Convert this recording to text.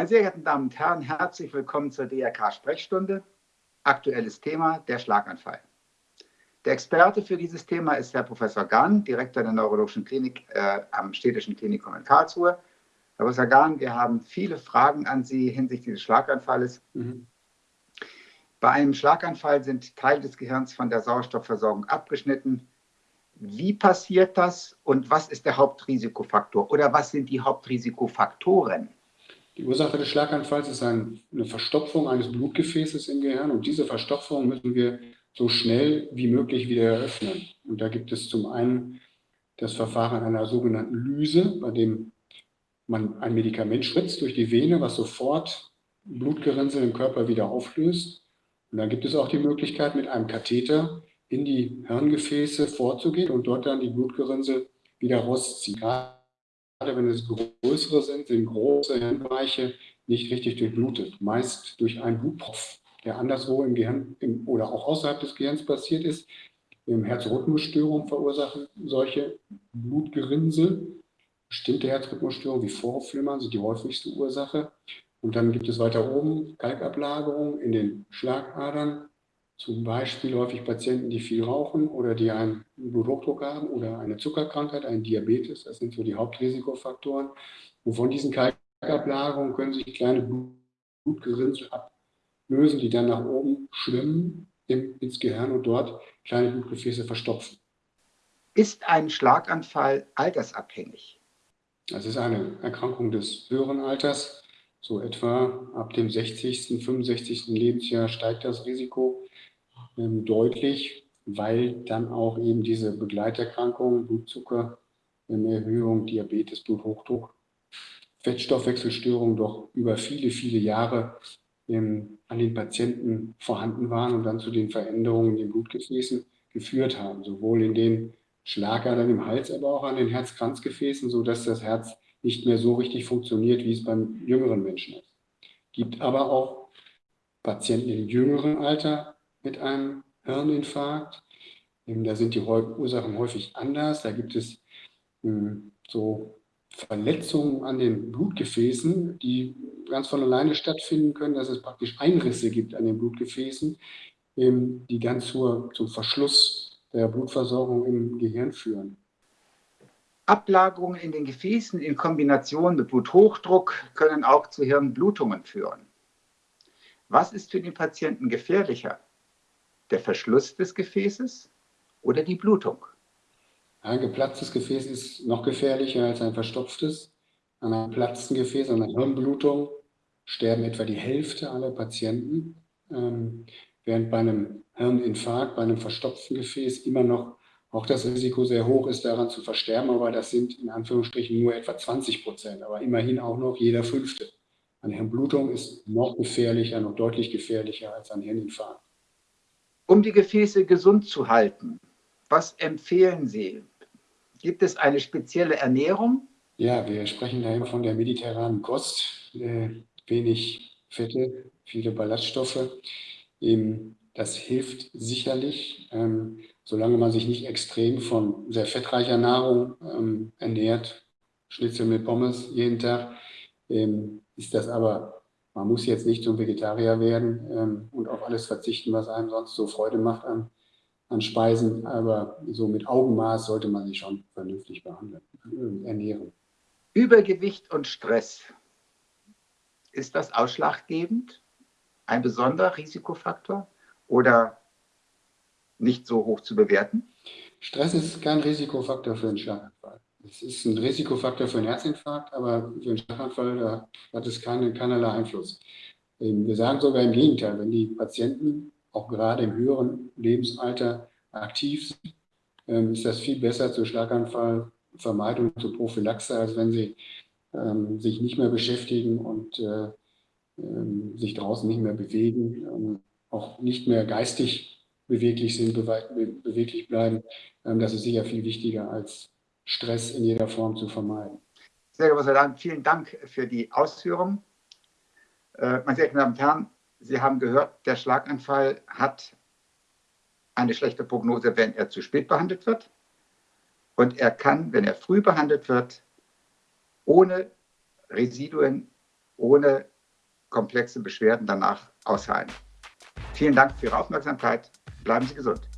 Meine sehr geehrten Damen und Herren, herzlich willkommen zur DRK-Sprechstunde. Aktuelles Thema, der Schlaganfall. Der Experte für dieses Thema ist Herr Professor Gahn, Direktor der Neurologischen Klinik äh, am Städtischen Klinikum in Karlsruhe. Herr Professor Gahn, wir haben viele Fragen an Sie hinsichtlich des Schlaganfalles. Mhm. Bei einem Schlaganfall sind Teile des Gehirns von der Sauerstoffversorgung abgeschnitten. Wie passiert das und was ist der Hauptrisikofaktor oder was sind die Hauptrisikofaktoren? Die Ursache des Schlaganfalls ist eine Verstopfung eines Blutgefäßes im Gehirn und diese Verstopfung müssen wir so schnell wie möglich wieder eröffnen. Und da gibt es zum einen das Verfahren einer sogenannten Lyse, bei dem man ein Medikament spritzt durch die Vene, was sofort Blutgerinnsel im Körper wieder auflöst. Und dann gibt es auch die Möglichkeit, mit einem Katheter in die Hirngefäße vorzugehen und dort dann die Blutgerinnsel wieder rausziehen wenn es größere sind, sind große Hirnbereiche nicht richtig durchblutet. Meist durch einen Blutpropf, der anderswo im Gehirn im, oder auch außerhalb des Gehirns passiert ist. Im Herzrhythmusstörung verursachen solche Blutgerinnsel. Bestimmte Herzrhythmusstörungen wie Vorhofflimmern sind die häufigste Ursache. Und dann gibt es weiter oben Kalkablagerungen in den Schlagadern, zum Beispiel häufig Patienten, die viel rauchen oder die einen Bluthochdruck haben oder eine Zuckerkrankheit, einen Diabetes. Das sind so die Hauptrisikofaktoren. Und von diesen Kalkablagerungen können sich kleine Blutgerinnsel ablösen, die dann nach oben schwimmen ins Gehirn und dort kleine Blutgefäße verstopfen. Ist ein Schlaganfall altersabhängig? Das ist eine Erkrankung des höheren Alters. So etwa ab dem 60., 65. Lebensjahr steigt das Risiko ähm, deutlich, weil dann auch eben diese Begleiterkrankungen, Blutzucker, Erhöhung, Diabetes, Bluthochdruck, Fettstoffwechselstörungen doch über viele, viele Jahre ähm, an den Patienten vorhanden waren und dann zu den Veränderungen in den Blutgefäßen geführt haben, sowohl in den Schlagadern im Hals, aber auch an den Herzkranzgefäßen, sodass das Herz nicht mehr so richtig funktioniert, wie es beim jüngeren Menschen ist. Gibt aber auch Patienten im jüngeren Alter, mit einem Hirninfarkt. Da sind die Ursachen häufig anders. Da gibt es hm, so Verletzungen an den Blutgefäßen, die ganz von alleine stattfinden können, dass es praktisch Einrisse gibt an den Blutgefäßen, ähm, die dann zur, zum Verschluss der Blutversorgung im Gehirn führen. Ablagerungen in den Gefäßen in Kombination mit Bluthochdruck können auch zu Hirnblutungen führen. Was ist für den Patienten gefährlicher? Der Verschluss des Gefäßes oder die Blutung? Ein geplatztes Gefäß ist noch gefährlicher als ein verstopftes. An einem platzten Gefäß, an einer Hirnblutung sterben etwa die Hälfte aller Patienten, ähm, während bei einem Hirninfarkt, bei einem verstopften Gefäß immer noch auch das Risiko sehr hoch ist, daran zu versterben, aber das sind in Anführungsstrichen nur etwa 20 Prozent, aber immerhin auch noch jeder Fünfte. Eine Hirnblutung ist noch gefährlicher, noch deutlich gefährlicher als ein Hirninfarkt. Um die Gefäße gesund zu halten, was empfehlen Sie? Gibt es eine spezielle Ernährung? Ja, wir sprechen da immer von der mediterranen Kost. Äh, wenig Fette, viele Ballaststoffe. Ähm, das hilft sicherlich, ähm, solange man sich nicht extrem von sehr fettreicher Nahrung ähm, ernährt. Schnitzel mit Pommes jeden Tag. Ähm, ist das aber man muss jetzt nicht zum Vegetarier werden ähm, und auf alles verzichten, was einem sonst so Freude macht an, an Speisen, aber so mit Augenmaß sollte man sich schon vernünftig behandeln, äh, ernähren. Übergewicht und Stress, ist das ausschlaggebend? Ein besonderer Risikofaktor oder nicht so hoch zu bewerten? Stress ist kein Risikofaktor für einen Schlaganfall. Es ist ein Risikofaktor für einen Herzinfarkt, aber für einen Schlaganfall hat es keine, keinerlei Einfluss. Ähm, wir sagen sogar im Gegenteil, wenn die Patienten auch gerade im höheren Lebensalter aktiv sind, ähm, ist das viel besser zur Schlaganfallvermeidung, zur Prophylaxe, als wenn sie ähm, sich nicht mehr beschäftigen und äh, sich draußen nicht mehr bewegen, auch nicht mehr geistig beweglich sind, beweglich bleiben. Das ist sicher viel wichtiger als Stress in jeder Form zu vermeiden. Sehr geehrter Dank, vielen Dank für die Ausführungen. Äh, meine sehr geehrten Damen und Herren, Sie haben gehört, der Schlaganfall hat eine schlechte Prognose, wenn er zu spät behandelt wird. Und er kann, wenn er früh behandelt wird, ohne Residuen, ohne komplexe Beschwerden danach ausheilen. Vielen Dank für Ihre Aufmerksamkeit. Bleiben Sie gesund.